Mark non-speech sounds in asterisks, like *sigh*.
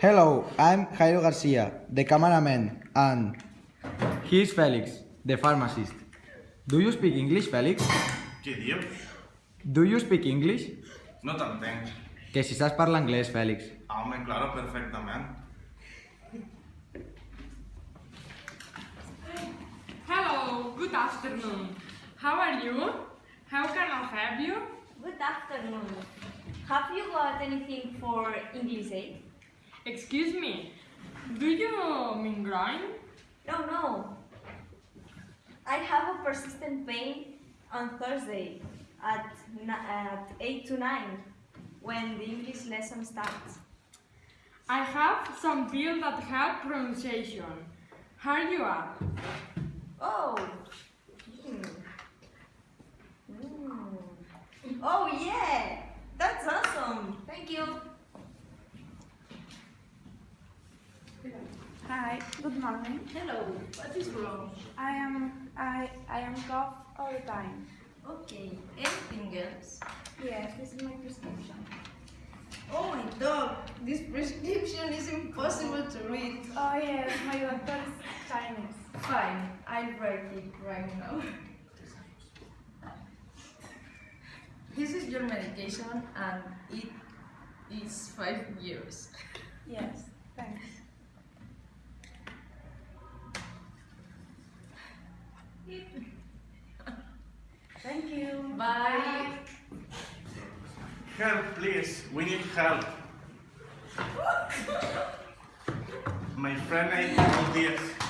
Hello, I'm Jairo Garcia, the cameraman, and he's Felix, the pharmacist. Do you speak English, Felix? Què dius? Do you speak English? No t'entenc. Que si saps parlar anglès, Fèlix. Home, claro, perfectament. Hello, good afternoon. How are you? How can I help you? Good afternoon. Have you got anything for English aid? Excuse me, do you mean grind? No, no. I have a persistent pain on Thursday at, at 8 to 9 when the English lesson starts. I have some pills that help pronunciation. Hurry you up. Oh, yeah! That's awesome! Thank you! Hi, good morning. Hello, what is wrong? I am I I am cough all the time. Okay, anything else? Yes, this is my prescription. Oh my dog, this prescription is impossible to read. Oh yes, my doctor is Chinese. Fine, I'll write it right now. *laughs* This is your medication and it is five years. Yes, thanks. Thank you. Bye. Help, please. We need help. *laughs* My friend ate all this.